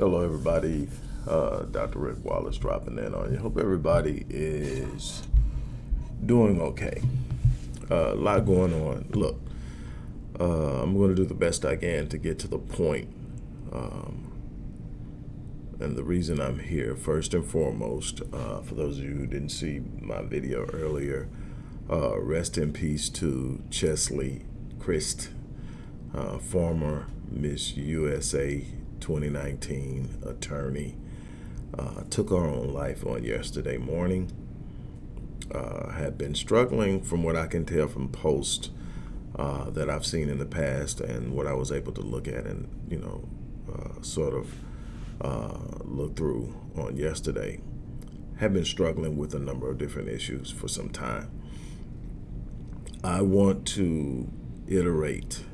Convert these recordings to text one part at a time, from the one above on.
Hello, everybody. Uh, Dr. Rick Wallace dropping in on you. Hope everybody is doing okay. Uh, a lot going on. Look, uh, I'm going to do the best I can to get to the point. Um, and the reason I'm here, first and foremost, uh, for those of you who didn't see my video earlier, uh, rest in peace to Cheslie Kryst, uh, former Miss USA 2019 attorney, uh, took her own life on yesterday morning. Uh, had been struggling from what I can tell from posts uh, that I've seen in the past and what I was able to look at and, you know, uh, sort of uh, look through on yesterday. Have been struggling with a number of different issues for some time. I want to iterate,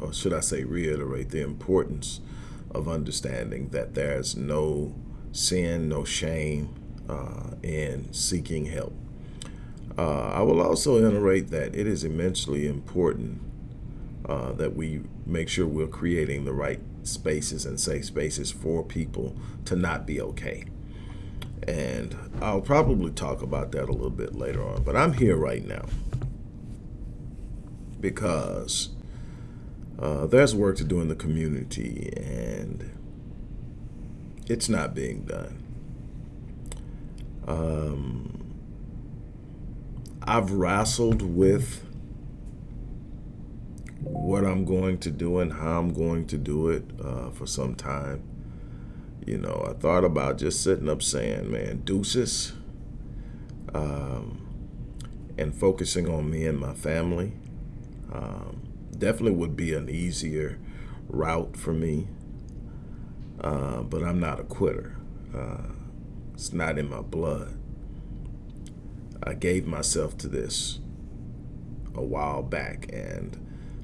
or should I say reiterate, the importance of understanding that there's no sin, no shame uh, in seeking help. Uh, I will also iterate that it is immensely important uh, that we make sure we're creating the right spaces and safe spaces for people to not be okay. And I'll probably talk about that a little bit later on, but I'm here right now because uh, there's work to do in the community and it's not being done. Um, I've wrestled with what I'm going to do and how I'm going to do it uh, for some time. You know, I thought about just sitting up saying, man, deuces, um, and focusing on me and my family. Um, definitely would be an easier route for me. Uh, but I'm not a quitter. Uh, it's not in my blood. I gave myself to this a while back, and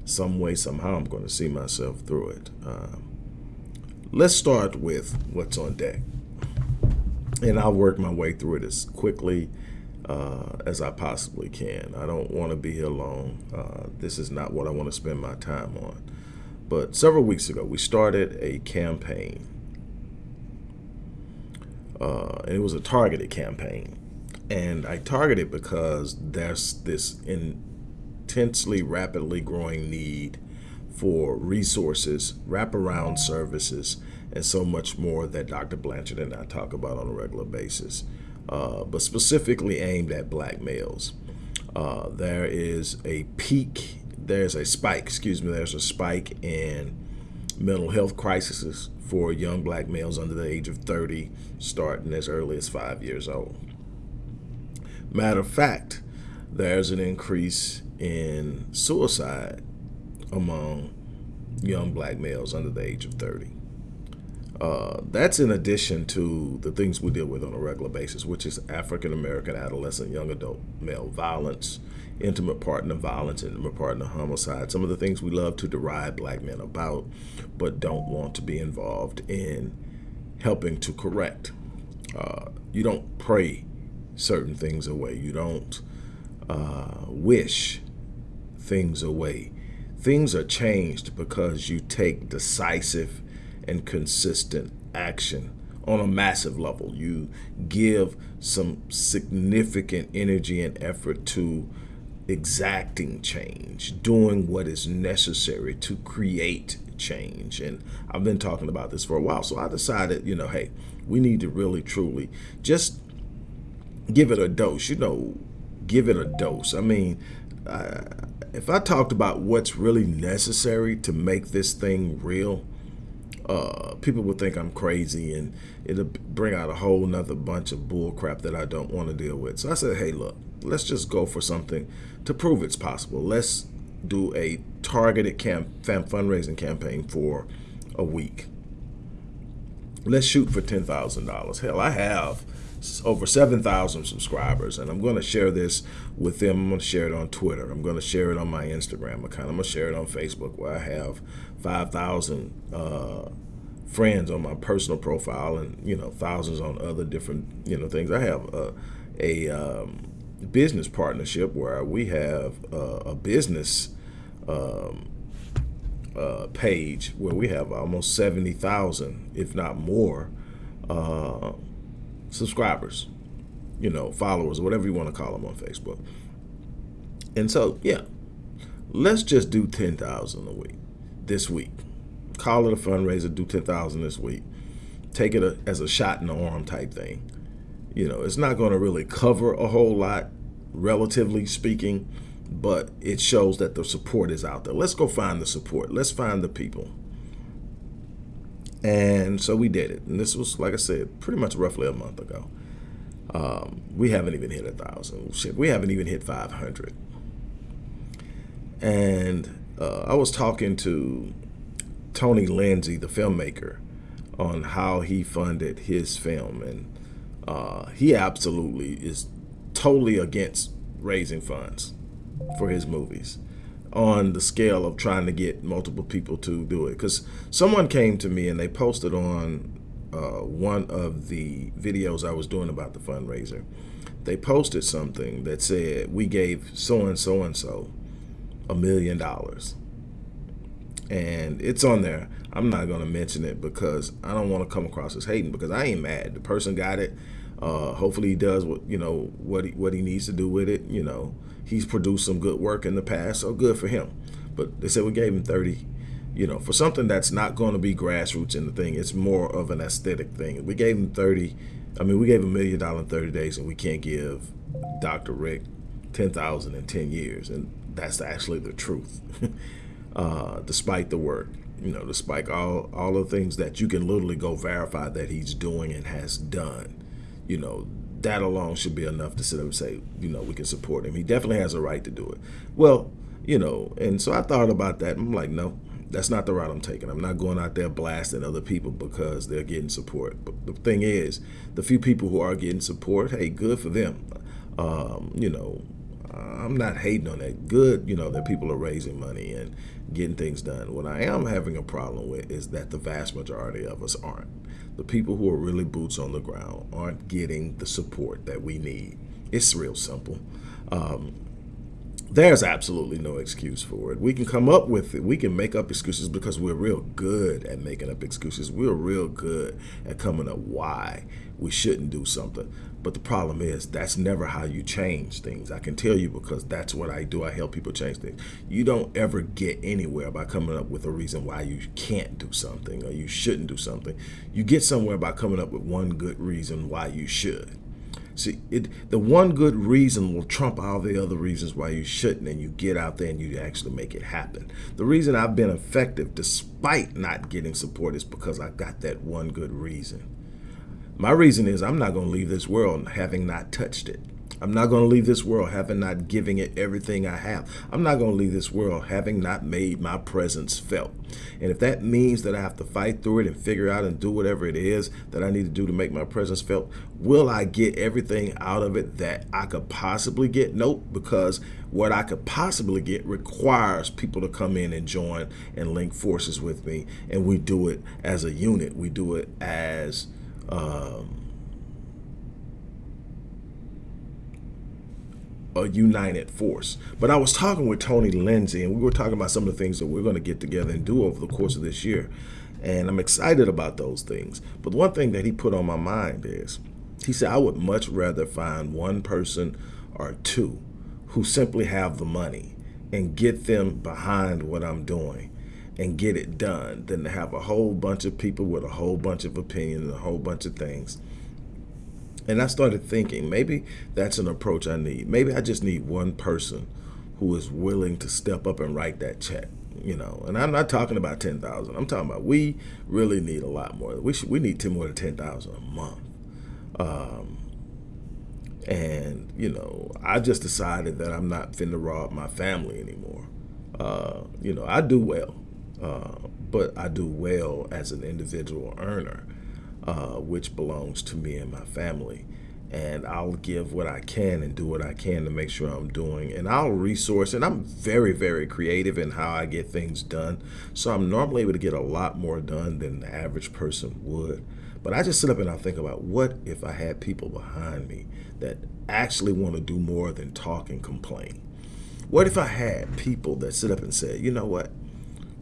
some way, somehow, I'm going to see myself through it. Um, let's start with what's on deck. And I'll work my way through it as quickly uh, as I possibly can. I don't want to be here long. Uh, this is not what I want to spend my time on. But several weeks ago, we started a campaign. Uh, and it was a targeted campaign. And I targeted because there's this intensely, rapidly growing need for resources, wraparound services, and so much more that Dr. Blanchard and I talk about on a regular basis uh, but specifically aimed at black males. Uh, there is a peak, there's a spike, excuse me, there's a spike in mental health crises for young black males under the age of 30, starting as early as five years old. Matter of fact, there's an increase in suicide among young black males under the age of 30. Uh, that's in addition to the things we deal with on a regular basis, which is African American adolescent young adult male violence, intimate partner violence, intimate partner homicide, some of the things we love to deride black men about, but don't want to be involved in helping to correct. Uh, you don't pray certain things away. You don't uh, wish things away. Things are changed because you take decisive and consistent action on a massive level. You give some significant energy and effort to exacting change, doing what is necessary to create change. And I've been talking about this for a while. So I decided, you know, hey, we need to really, truly just give it a dose, you know, give it a dose. I mean, uh, if I talked about what's really necessary to make this thing real, uh, people would think I'm crazy and it'll bring out a whole nother bunch of bull crap that I don't want to deal with. So I said, hey, look, let's just go for something to prove it's possible. Let's do a targeted camp fundraising campaign for a week. Let's shoot for $10,000. Hell, I have over 7,000 subscribers, and I'm going to share this with them. I'm going to share it on Twitter. I'm going to share it on my Instagram account. I'm going to share it on Facebook, where I have 5,000 uh, friends on my personal profile, and you know thousands on other different you know things. I have a, a um, business partnership where we have a business um, uh, page where we have almost 70,000, if not more, uh, subscribers, you know, followers, whatever you want to call them on Facebook. And so, yeah, let's just do 10,000 a week this week. Call it a fundraiser, do 10,000 this week. Take it a, as a shot in the arm type thing. You know, it's not going to really cover a whole lot, relatively speaking, but it shows that the support is out there. Let's go find the support. Let's find the people. And so we did it. And this was, like I said, pretty much roughly a month ago. Um, we haven't even hit a thousand. Shit, we haven't even hit 500. And uh, I was talking to Tony Lindsay, the filmmaker, on how he funded his film. And uh, he absolutely is totally against raising funds for his movies on the scale of trying to get multiple people to do it. Because someone came to me and they posted on uh, one of the videos I was doing about the fundraiser. They posted something that said, we gave so-and-so and so a million dollars. And it's on there. I'm not going to mention it because I don't want to come across as hating because I ain't mad. The person got it. Uh, hopefully he does what you know what he, what he needs to do with it. You know, he's produced some good work in the past, so good for him. But they said we gave him 30, you know, for something that's not going to be grassroots in the thing. It's more of an aesthetic thing. We gave him 30. I mean, we gave a million dollar in 30 days, and we can't give Dr. Rick 10,000 in 10 years, and that's actually the truth. uh, despite the work, you know, despite all all the things that you can literally go verify that he's doing and has done, you know, that alone should be enough to sit up and say, you know, we can support him. He definitely has a right to do it. Well, you know, and so I thought about that. I'm like, no, that's not the route I'm taking. I'm not going out there blasting other people because they're getting support. But the thing is, the few people who are getting support, hey, good for them. Um, you know, I'm not hating on that. Good, you know, that people are raising money and getting things done. What I am having a problem with is that the vast majority of us aren't the people who are really boots on the ground aren't getting the support that we need. It's real simple. Um, there's absolutely no excuse for it. We can come up with it. We can make up excuses because we're real good at making up excuses. We're real good at coming up why we shouldn't do something. But the problem is that's never how you change things. I can tell you because that's what I do. I help people change things. You don't ever get anywhere by coming up with a reason why you can't do something or you shouldn't do something. You get somewhere by coming up with one good reason why you should. See, it, the one good reason will trump all the other reasons why you shouldn't, and you get out there and you actually make it happen. The reason I've been effective despite not getting support is because I got that one good reason. My reason is I'm not going to leave this world having not touched it. I'm not going to leave this world having not giving it everything I have. I'm not going to leave this world having not made my presence felt. And if that means that I have to fight through it and figure out and do whatever it is that I need to do to make my presence felt, will I get everything out of it that I could possibly get? Nope, because what I could possibly get requires people to come in and join and link forces with me. And we do it as a unit. We do it as um, a united force. But I was talking with Tony Lindsay, and we were talking about some of the things that we're going to get together and do over the course of this year. And I'm excited about those things. But one thing that he put on my mind is, he said, I would much rather find one person or two who simply have the money and get them behind what I'm doing and get it done than to have a whole bunch of people with a whole bunch of opinions, a whole bunch of things and I started thinking, maybe that's an approach I need. Maybe I just need one person who is willing to step up and write that check. You know, and I'm not talking about ten thousand. I'm talking about we really need a lot more. We should we need ten more than ten thousand a month. Um, and you know, I just decided that I'm not finna rob my family anymore. Uh, you know, I do well, uh, but I do well as an individual earner uh, which belongs to me and my family. And I'll give what I can and do what I can to make sure I'm doing. And I'll resource, and I'm very, very creative in how I get things done. So I'm normally able to get a lot more done than the average person would. But I just sit up and I think about what if I had people behind me that actually want to do more than talk and complain? What if I had people that sit up and say, you know what?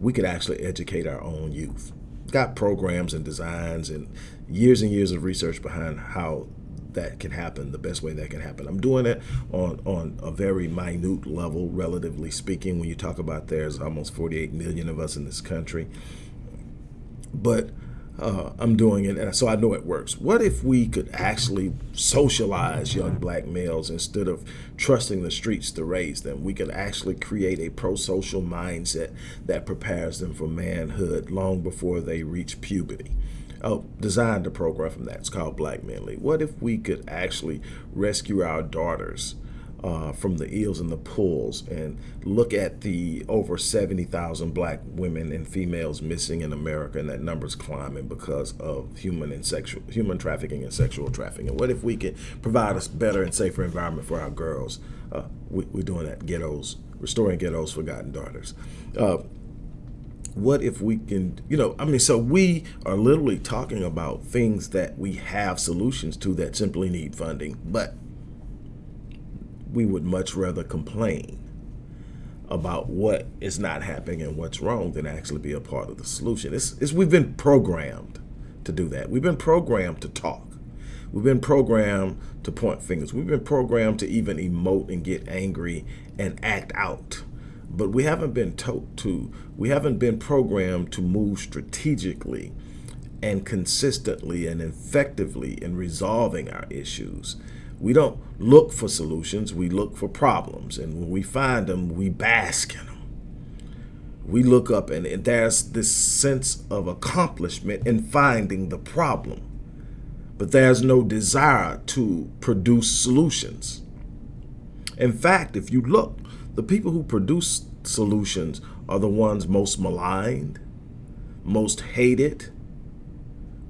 We could actually educate our own youth. Got programs and designs and years and years of research behind how that can happen, the best way that can happen. I'm doing it on, on a very minute level, relatively speaking, when you talk about there's almost 48 million of us in this country. But uh, I'm doing it, and so I know it works. What if we could actually socialize young black males instead of trusting the streets to raise them? We could actually create a pro-social mindset that prepares them for manhood long before they reach puberty. Oh, designed a program from that. It's called Black Men Lead. What if we could actually rescue our daughters uh, from the eels and the pools and look at the over 70,000 black women and females missing in America and that number's climbing because of human and sexual human trafficking and sexual trafficking. And what if we could provide a better and safer environment for our girls? Uh, we, are doing that, ghettos, restoring ghettos, forgotten daughters. Uh, what if we can, you know, I mean, so we are literally talking about things that we have solutions to that simply need funding, but we would much rather complain about what is not happening and what's wrong than actually be a part of the solution. It's, it's, we've been programmed to do that. We've been programmed to talk. We've been programmed to point fingers. We've been programmed to even emote and get angry and act out. But we haven't been taught to, we haven't been programmed to move strategically and consistently and effectively in resolving our issues we don't look for solutions, we look for problems. And when we find them, we bask in them. We look up and there's this sense of accomplishment in finding the problem. But there's no desire to produce solutions. In fact, if you look, the people who produce solutions are the ones most maligned, most hated,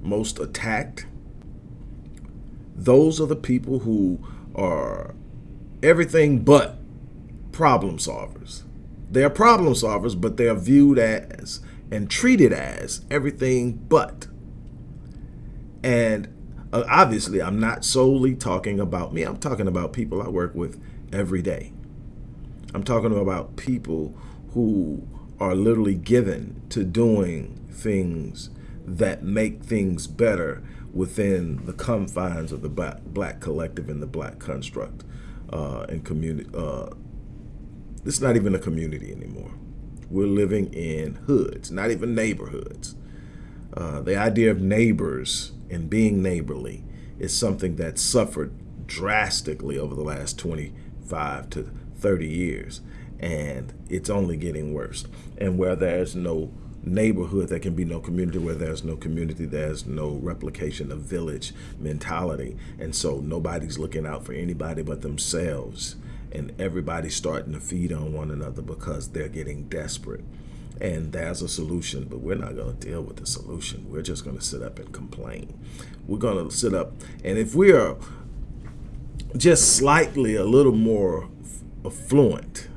most attacked, those are the people who are everything but problem solvers. They are problem solvers, but they are viewed as and treated as everything but. And uh, obviously, I'm not solely talking about me. I'm talking about people I work with every day. I'm talking about people who are literally given to doing things that make things better within the confines of the black, black collective and the black construct uh, and community. Uh, it's not even a community anymore. We're living in hoods, not even neighborhoods. Uh, the idea of neighbors and being neighborly is something that suffered drastically over the last 25 to 30 years. And it's only getting worse. And where there's no neighborhood, there can be no community. Where there's no community, there's no replication of village mentality. And so nobody's looking out for anybody but themselves. And everybody's starting to feed on one another because they're getting desperate. And there's a solution, but we're not going to deal with the solution. We're just going to sit up and complain. We're going to sit up, and if we are just slightly a little more affluent,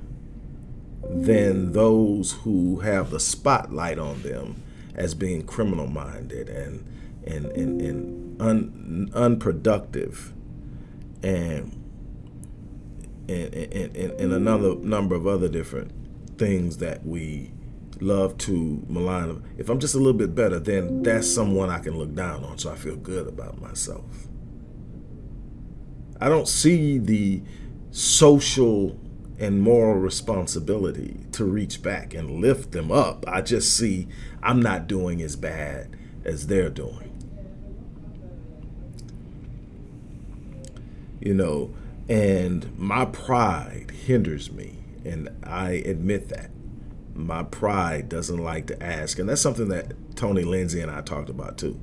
than those who have the spotlight on them as being criminal minded and and and, and un, unproductive and and, and, and another number of other different things that we love to malign. If I'm just a little bit better, then that's someone I can look down on so I feel good about myself. I don't see the social and moral responsibility to reach back and lift them up. I just see I'm not doing as bad as they're doing. You know, and my pride hinders me, and I admit that. My pride doesn't like to ask, and that's something that Tony Lindsay and I talked about too.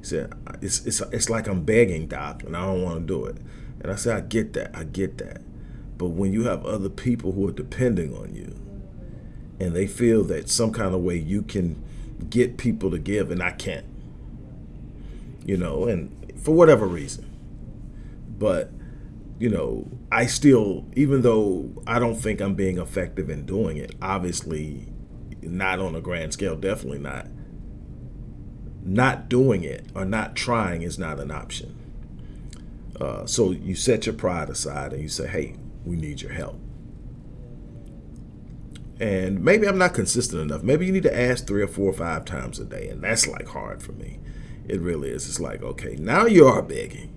He said, it's, it's, it's like I'm begging, Doc, and I don't want to do it. And I said, I get that, I get that. But when you have other people who are depending on you and they feel that some kind of way you can get people to give and I can't, you know, and for whatever reason. But, you know, I still, even though I don't think I'm being effective in doing it, obviously not on a grand scale, definitely not. Not doing it or not trying is not an option. Uh, so you set your pride aside and you say, hey, we need your help. And maybe I'm not consistent enough. Maybe you need to ask three or four or five times a day. And that's like hard for me. It really is. It's like, okay, now you are begging.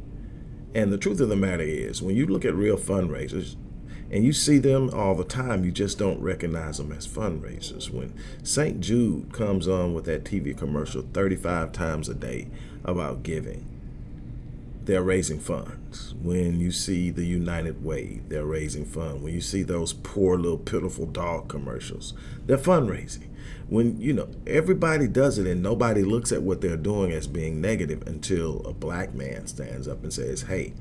And the truth of the matter is, when you look at real fundraisers, and you see them all the time, you just don't recognize them as fundraisers. When St. Jude comes on with that TV commercial 35 times a day about giving, they're raising funds. When you see the United Way, they're raising funds. When you see those poor little pitiful dog commercials, they're fundraising. When, you know, everybody does it and nobody looks at what they're doing as being negative until a black man stands up and says, hey,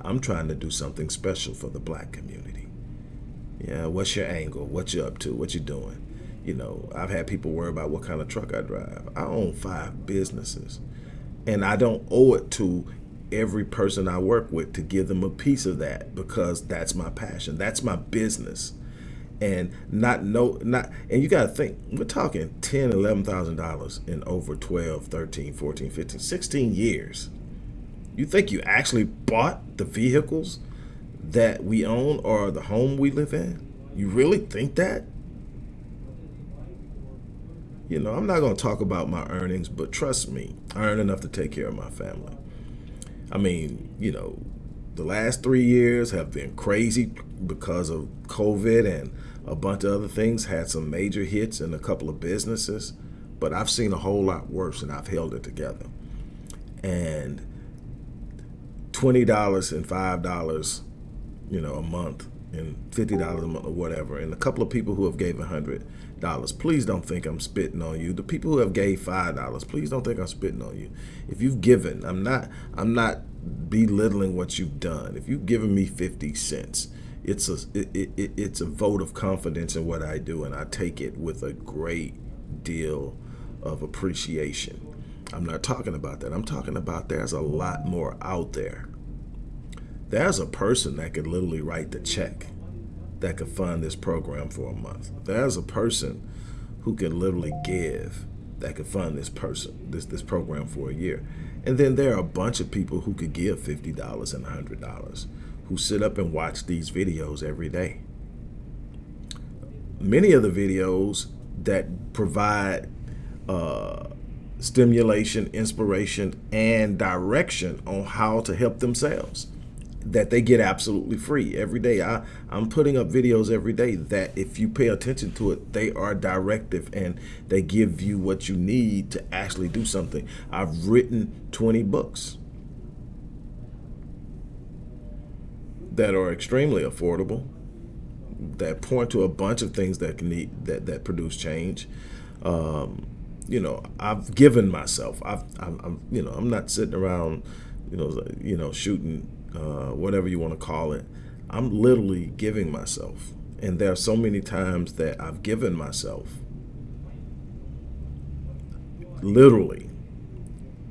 I'm trying to do something special for the black community. Yeah, what's your angle? What you up to? What you doing? You know, I've had people worry about what kind of truck I drive. I own five businesses and I don't owe it to every person I work with to give them a piece of that because that's my passion. That's my business. And not no not and you got to think we're talking 10 11,000 dollars in over 12, 13, 14, 15, 16 years. You think you actually bought the vehicles that we own or the home we live in? You really think that? You know, I'm not going to talk about my earnings, but trust me, I earn enough to take care of my family. I mean, you know, the last three years have been crazy because of COVID and a bunch of other things, had some major hits in a couple of businesses, but I've seen a whole lot worse and I've held it together. And $20 and $5, you know, a month and $50 a month or whatever, and a couple of people who have gave 100 dollars. Please don't think I'm spitting on you. The people who have gave five dollars, please don't think I'm spitting on you. If you've given, I'm not I'm not belittling what you've done. If you've given me 50 cents, it's a it, it, it's a vote of confidence in what I do, and I take it with a great deal of appreciation. I'm not talking about that. I'm talking about there's a lot more out there. There's a person that could literally write the check that could fund this program for a month. There's a person who can literally give that could fund this person, this this program for a year. And then there are a bunch of people who could give $50 and $100 who sit up and watch these videos every day. Many of the videos that provide uh, stimulation, inspiration, and direction on how to help themselves that they get absolutely free every day. I, I'm putting up videos every day that if you pay attention to it, they are directive and they give you what you need to actually do something. I've written 20 books that are extremely affordable, that point to a bunch of things that can need that, that produce change. Um, you know, I've given myself. I've, I'm, I'm, you know, I'm not sitting around, you know, you know, shooting uh, whatever you want to call it, I'm literally giving myself. And there are so many times that I've given myself, literally,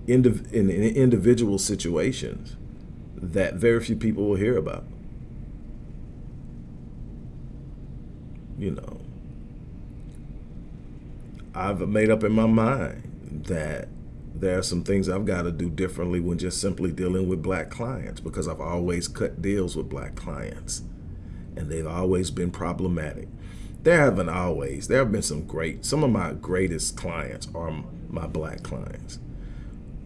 in, in individual situations that very few people will hear about. You know, I've made up in my mind that there are some things I've got to do differently when just simply dealing with black clients because I've always cut deals with black clients and they've always been problematic. There haven't always, there have been some great, some of my greatest clients are my black clients.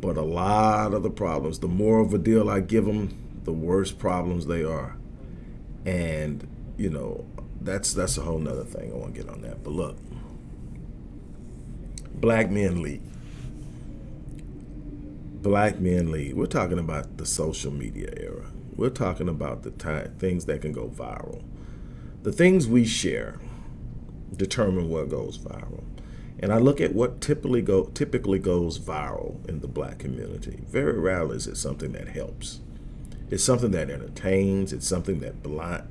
But a lot of the problems, the more of a deal I give them, the worse problems they are. And, you know, that's that's a whole nother thing. I want to get on that. But look, Black Men Lead black men lead. We're talking about the social media era. We're talking about the time, things that can go viral. The things we share determine what goes viral. And I look at what typically go typically goes viral in the black community. Very rarely is it something that helps. It's something that entertains. It's something that blind,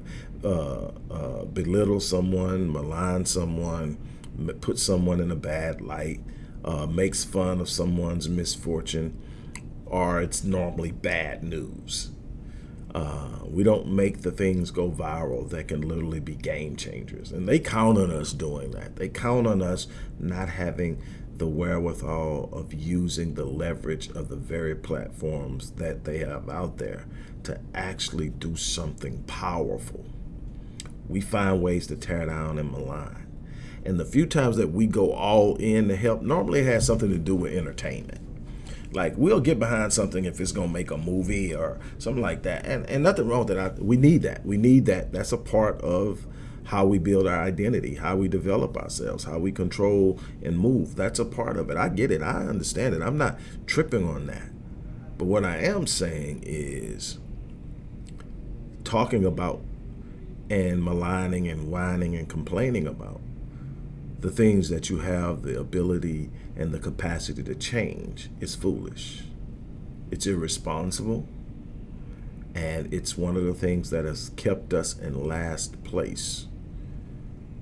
uh, uh, belittles someone, maligns someone, puts someone in a bad light, uh, makes fun of someone's misfortune or it's normally bad news. Uh, we don't make the things go viral that can literally be game changers. And they count on us doing that. They count on us not having the wherewithal of using the leverage of the very platforms that they have out there to actually do something powerful. We find ways to tear down and malign. And the few times that we go all in to help, normally it has something to do with entertainment. Like we'll get behind something if it's gonna make a movie or something like that, and and nothing wrong with that. I, we need that. We need that. That's a part of how we build our identity, how we develop ourselves, how we control and move. That's a part of it. I get it. I understand it. I'm not tripping on that. But what I am saying is talking about and maligning and whining and complaining about the things that you have the ability and the capacity to change is foolish. It's irresponsible. And it's one of the things that has kept us in last place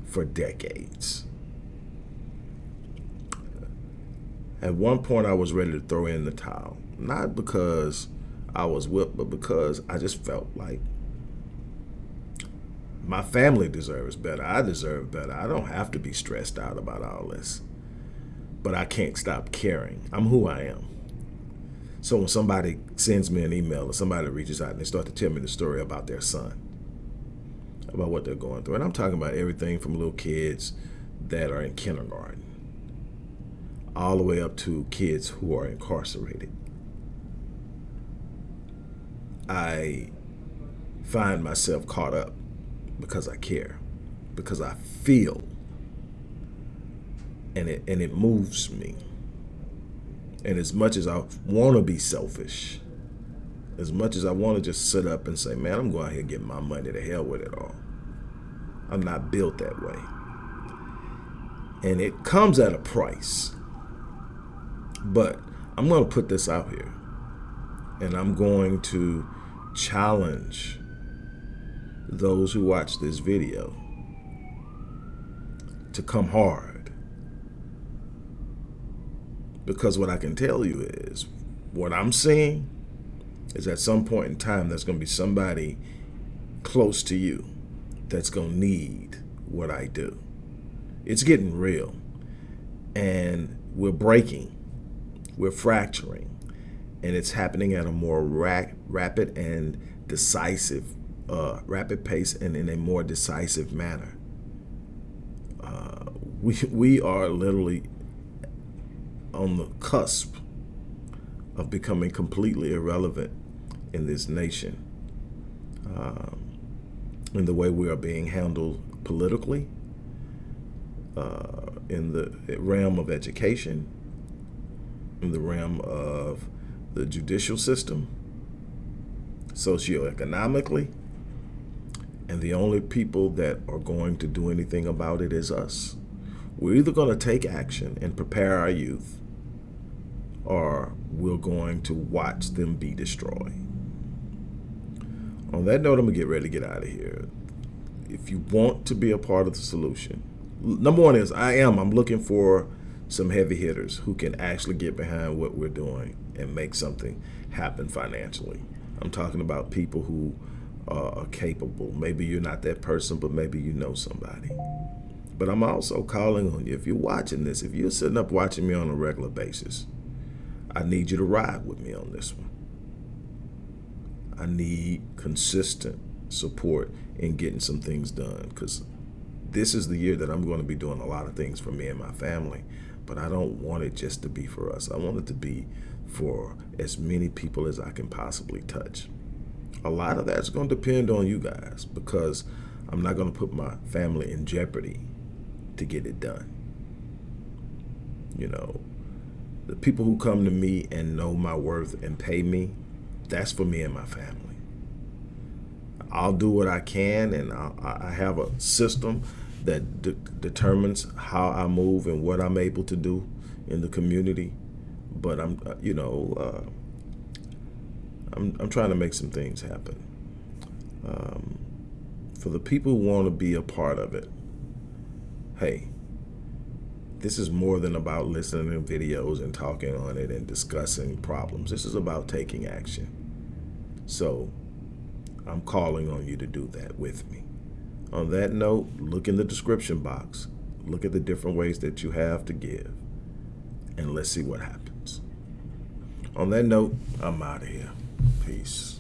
for decades. At one point, I was ready to throw in the towel. Not because I was whipped, but because I just felt like my family deserves better. I deserve better. I don't have to be stressed out about all this. But I can't stop caring. I'm who I am. So when somebody sends me an email or somebody reaches out and they start to tell me the story about their son, about what they're going through, and I'm talking about everything from little kids that are in kindergarten all the way up to kids who are incarcerated. I find myself caught up because I care, because I feel, and it and it moves me. And as much as I want to be selfish, as much as I want to just sit up and say, man, I'm going out here get my money to hell with it all. I'm not built that way. And it comes at a price. But I'm going to put this out here. And I'm going to challenge those who watch this video to come hard. Because what I can tell you is, what I'm seeing is at some point in time, there's going to be somebody close to you that's going to need what I do. It's getting real. And we're breaking, we're fracturing, and it's happening at a more ra rapid and decisive uh, rapid pace and in a more decisive manner. Uh, we, we are literally on the cusp of becoming completely irrelevant in this nation. Um, in the way we are being handled politically, uh, in the realm of education, in the realm of the judicial system, socioeconomically, and the only people that are going to do anything about it is us. We're either going to take action and prepare our youth, or we're going to watch them be destroyed. On that note, I'm going to get ready to get out of here. If you want to be a part of the solution, number one is I am. I'm looking for some heavy hitters who can actually get behind what we're doing and make something happen financially. I'm talking about people who uh, are capable. Maybe you're not that person, but maybe you know somebody. But I'm also calling on you. If you're watching this, if you're sitting up watching me on a regular basis, I need you to ride with me on this one. I need consistent support in getting some things done because this is the year that I'm going to be doing a lot of things for me and my family. But I don't want it just to be for us. I want it to be for as many people as I can possibly touch a lot of that's going to depend on you guys because I'm not going to put my family in jeopardy to get it done. You know, the people who come to me and know my worth and pay me, that's for me and my family. I'll do what I can, and I'll, i have a system that de determines how I move and what I'm able to do in the community. But I'm, uh, you know, uh, I'm, I'm trying to make some things happen. Um, for the people who want to be a part of it, hey, this is more than about listening to videos and talking on it and discussing problems. This is about taking action. So I'm calling on you to do that with me. On that note, look in the description box. Look at the different ways that you have to give. And let's see what happens. On that note, I'm out of here. Peace.